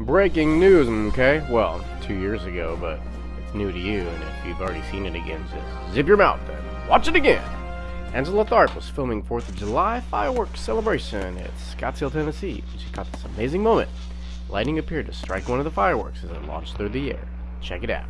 Breaking news, okay? Well, two years ago, but it's new to you, and if you've already seen it again, just zip your mouth Then watch it again. Angela Tharp was filming 4th of July fireworks celebration at Scottsdale, Tennessee. She caught this amazing moment. Lightning appeared to strike one of the fireworks as it launched through the air. Check it out.